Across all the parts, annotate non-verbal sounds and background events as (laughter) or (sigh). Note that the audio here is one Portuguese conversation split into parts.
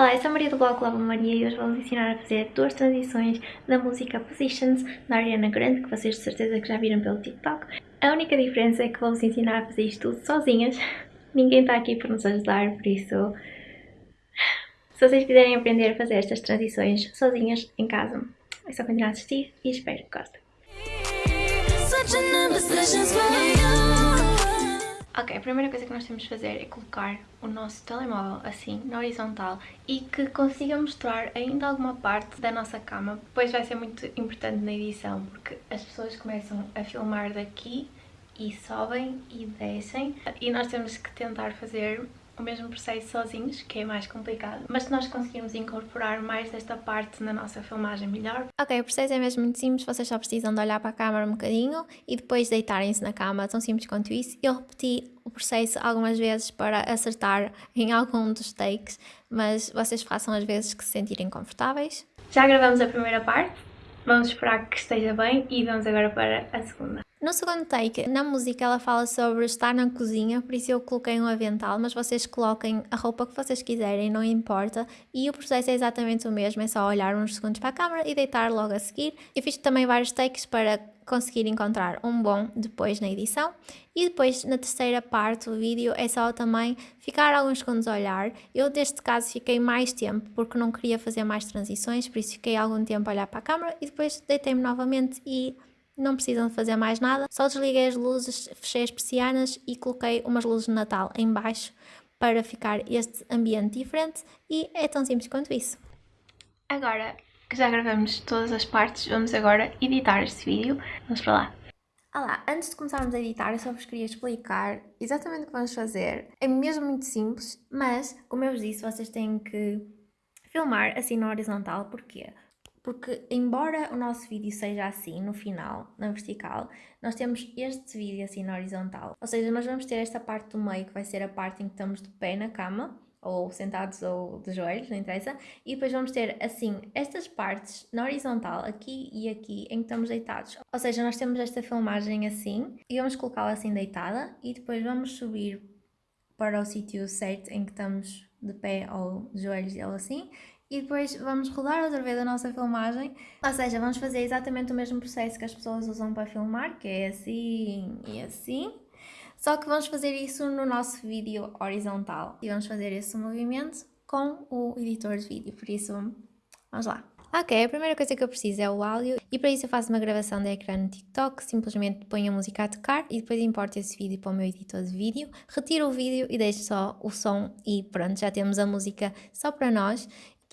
Olá, eu sou a Maria do blog Lava Maria e hoje vou-vos ensinar a fazer duas transições da música Positions da Ariana Grande, que vocês de certeza que já viram pelo TikTok. A única diferença é que vou-vos ensinar a fazer isto tudo sozinhas. (laughs) Ninguém está aqui para nos ajudar, por isso... (sighs) Se vocês quiserem aprender a fazer estas transições sozinhas em casa, é só continuar a assistir e espero que gostem. Ok, a primeira coisa que nós temos de fazer é colocar o nosso telemóvel assim, na horizontal e que consiga mostrar ainda alguma parte da nossa cama. Depois vai ser muito importante na edição porque as pessoas começam a filmar daqui e sobem e descem e nós temos que tentar fazer o mesmo processo sozinhos, que é mais complicado, mas se nós conseguirmos incorporar mais desta parte na nossa filmagem, melhor. Ok, o processo é mesmo muito simples, vocês só precisam de olhar para a câmera um bocadinho e depois deitarem-se na cama, tão simples quanto isso. Eu repeti o processo algumas vezes para acertar em algum dos takes, mas vocês façam as vezes que se sentirem confortáveis. Já gravamos a primeira parte, vamos esperar que esteja bem e vamos agora para a segunda. No segundo take, na música ela fala sobre estar na cozinha, por isso eu coloquei um avental, mas vocês coloquem a roupa que vocês quiserem, não importa. E o processo é exatamente o mesmo, é só olhar uns segundos para a câmera e deitar logo a seguir. Eu fiz também vários takes para conseguir encontrar um bom depois na edição. E depois, na terceira parte do vídeo, é só também ficar alguns segundos a olhar. Eu, neste caso, fiquei mais tempo, porque não queria fazer mais transições, por isso fiquei algum tempo a olhar para a câmera e depois deitei-me novamente e não precisam de fazer mais nada, só desliguei as luzes, fechei as persianas e coloquei umas luzes de Natal em baixo para ficar este ambiente diferente e é tão simples quanto isso. Agora que já gravamos todas as partes, vamos agora editar este vídeo. Vamos para lá. Olá, antes de começarmos a editar, eu só vos queria explicar exatamente o que vamos fazer. É mesmo muito simples, mas, como eu vos disse, vocês têm que filmar assim na horizontal, porquê? Porque embora o nosso vídeo seja assim no final, na vertical, nós temos este vídeo assim na horizontal. Ou seja, nós vamos ter esta parte do meio que vai ser a parte em que estamos de pé na cama, ou sentados ou de joelhos, não interessa, e depois vamos ter assim estas partes na horizontal, aqui e aqui, em que estamos deitados. Ou seja, nós temos esta filmagem assim, e vamos colocá-la assim deitada, e depois vamos subir para o sítio certo em que estamos de pé ou de joelhos ou assim, e depois vamos rodar outra vez a nossa filmagem, ou seja, vamos fazer exatamente o mesmo processo que as pessoas usam para filmar, que é assim e assim, só que vamos fazer isso no nosso vídeo horizontal. E vamos fazer esse movimento com o editor de vídeo, por isso vamos lá. Ok, a primeira coisa que eu preciso é o áudio. E para isso eu faço uma gravação de ecrã no TikTok, simplesmente ponho a música a tocar e depois importo esse vídeo para o meu editor de vídeo, retiro o vídeo e deixo só o som e pronto, já temos a música só para nós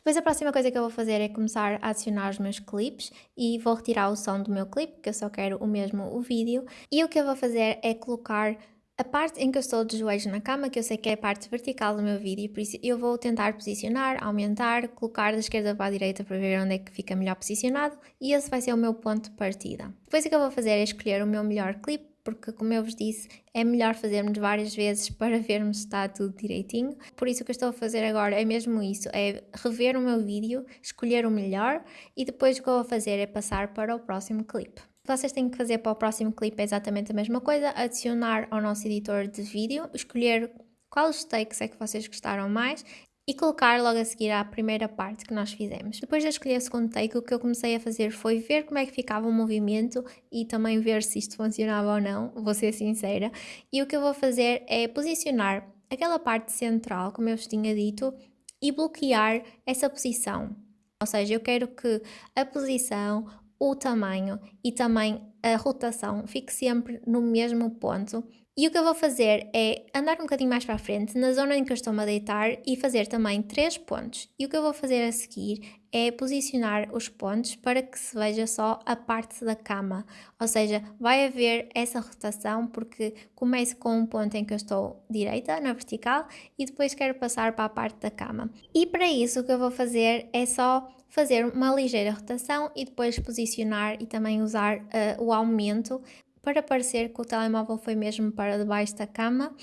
depois a próxima coisa que eu vou fazer é começar a adicionar os meus clipes e vou retirar o som do meu clipe, porque eu só quero o mesmo o vídeo. E o que eu vou fazer é colocar a parte em que eu estou de joelhos na cama, que eu sei que é a parte vertical do meu vídeo, por isso eu vou tentar posicionar, aumentar, colocar da esquerda para a direita para ver onde é que fica melhor posicionado e esse vai ser o meu ponto de partida. Depois o que eu vou fazer é escolher o meu melhor clipe porque, como eu vos disse, é melhor fazermos várias vezes (laughs) para vermos se está tudo direitinho. Por isso, o que eu estou a fazer agora é mesmo isso: é rever o meu vídeo, escolher o melhor e depois o que eu vou fazer é passar para o próximo clipe. Vocês têm que fazer para o próximo clipe é exatamente a mesma coisa: adicionar ao nosso editor de vídeo, escolher quais takes é que vocês gostaram mais e colocar logo a seguir à primeira parte que nós fizemos. Depois de escolher o segundo take, o que eu comecei a fazer foi ver como é que ficava o movimento e também ver se isto funcionava ou não, vou ser sincera. E o que eu vou fazer é posicionar aquela parte central, como eu vos tinha dito, e bloquear essa posição. Ou seja, eu quero que a posição, o tamanho e também a rotação fique sempre no mesmo ponto e o que eu vou fazer é andar um bocadinho mais para a frente, na zona em que eu estou-me a deitar, e fazer também três pontos. E o que eu vou fazer a seguir é posicionar os pontos para que se veja só a parte da cama. Ou seja, vai haver essa rotação porque começo com um ponto em que eu estou direita, na vertical, e depois quero passar para a parte da cama. E para isso o que eu vou fazer é só fazer uma ligeira rotação e depois posicionar e também usar uh, o aumento para parecer que o telemóvel foi mesmo para debaixo da cama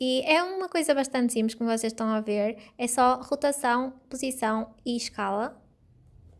e é uma coisa bastante simples, como vocês estão a ver, é só rotação, posição e escala.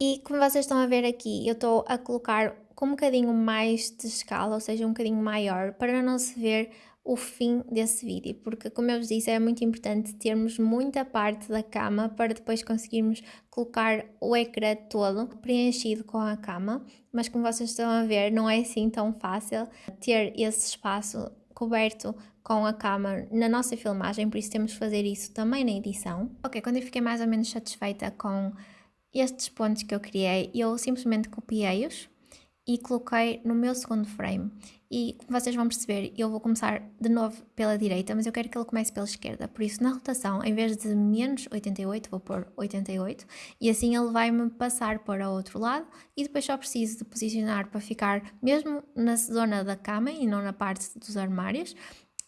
E como vocês estão a ver aqui, eu estou a colocar com um bocadinho mais de escala, ou seja, um bocadinho maior, para não se ver o fim desse vídeo, porque como eu vos disse, é muito importante termos muita parte da cama para depois conseguirmos colocar o ecrã todo preenchido com a cama, mas como vocês estão a ver, não é assim tão fácil ter esse espaço coberto com a cama na nossa filmagem, por isso temos que fazer isso também na edição. Ok, quando eu fiquei mais ou menos satisfeita com estes pontos que eu criei, eu simplesmente copiei-os e coloquei no meu segundo frame. E como vocês vão perceber, eu vou começar de novo pela direita, mas eu quero que ele comece pela esquerda. Por isso, na rotação, em vez de menos 88, vou pôr 88. E assim ele vai-me passar para o outro lado. E depois só preciso de posicionar para ficar mesmo na zona da cama e não na parte dos armários.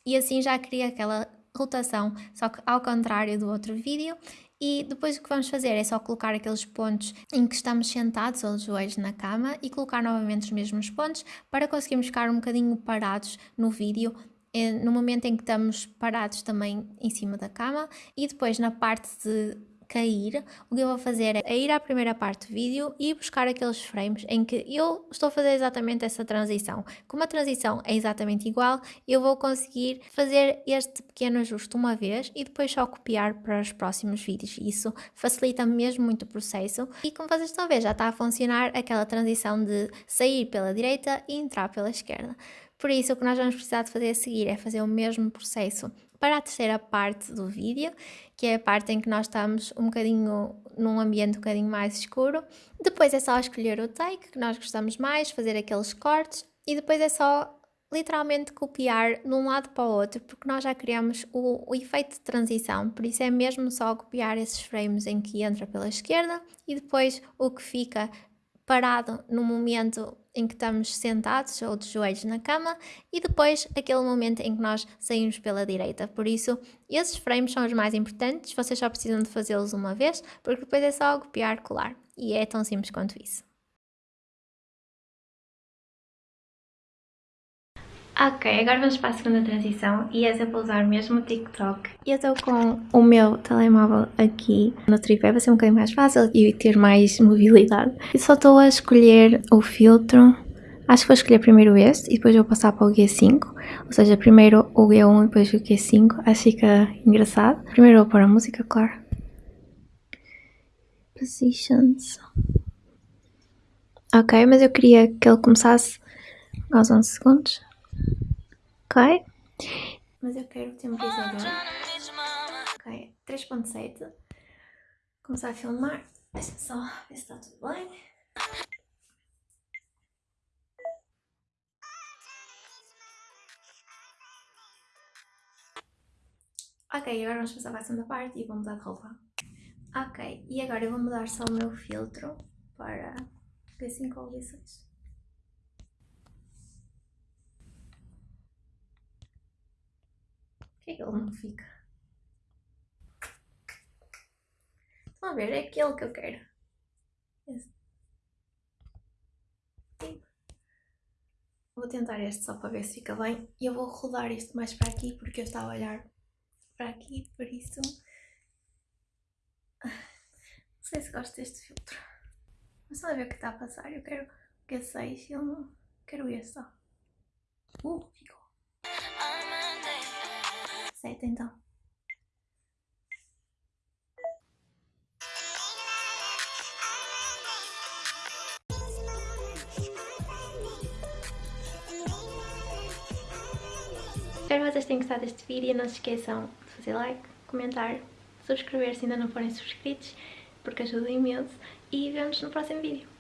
E assim já cria aquela rotação, só que ao contrário do outro vídeo, e depois o que vamos fazer é só colocar aqueles pontos em que estamos sentados ou joelhos na cama e colocar novamente os mesmos pontos para conseguirmos ficar um bocadinho parados no vídeo eh, no momento em que estamos parados também em cima da cama. E depois na parte de cair, o que eu vou fazer é ir à primeira parte do vídeo e buscar aqueles frames em que eu estou a fazer exatamente essa transição. Como a transição é exatamente igual, eu vou conseguir fazer este pequeno ajuste uma vez e depois só copiar para os próximos vídeos. Isso facilita mesmo muito o processo e como vocês estão a ver, já está a funcionar aquela transição de sair pela direita e entrar pela esquerda. Por isso, o que nós vamos precisar de fazer a seguir é fazer o mesmo processo para a terceira parte do vídeo, que é a parte em que nós estamos um bocadinho num ambiente um bocadinho mais escuro. Depois é só escolher o take que nós gostamos mais, fazer aqueles cortes e depois é só literalmente copiar de um lado para o outro, porque nós já criamos o, o, efeito de transição, por isso é mesmo só copiar esses frames em que entra pela esquerda e depois o que fica parado no momento em que estamos sentados ou de joelhos na cama e depois aquele momento em que nós saímos pela direita. Por isso, esses frames são os mais importantes, vocês só precisam de fazê-los uma vez, porque depois é só copiar, colar. E é tão simples quanto isso. Ok, agora vamos para a segunda transição e essa é para usar mesmo o TikTok. Eu estou com o meu telemóvel aqui no tripé, vai ser um bocadinho mais fácil e ter mais mobilidade. E só estou a escolher o filtro, acho que vou escolher primeiro este e depois vou passar para o G5. Ou seja, primeiro o G1 e depois o G5, acho que fica engraçado. Primeiro vou pôr a música, claro. Positions. Ok, mas eu queria que ele começasse aos 11 segundos. Ok? Mas eu quero o temporizador. Ok, 3.7. Começar a filmar. Deixa só ver se está tudo bem. Ok, agora vamos passar para a segunda parte e vou mudar de roupa. Ok, e agora eu vou mudar só o meu filtro para G5 ou G6. Que é que ele não fica? Estão a ver? É aquele que eu quero. Esse. Vou tentar este só para ver se fica bem. E eu vou rodar isto mais para aqui porque eu estava a olhar para aqui, por isso... Não sei se gosto deste filtro. Mas só a ver o que está a passar. Eu quero que 6 eu não quero este, ó. Uh, ficou então. Espero que vocês tenham gostado deste vídeo. Não se esqueçam de fazer like, comentar, subscrever se ainda não forem subscritos, porque ajuda imenso. E vemos no próximo vídeo.